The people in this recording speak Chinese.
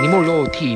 你莫要我提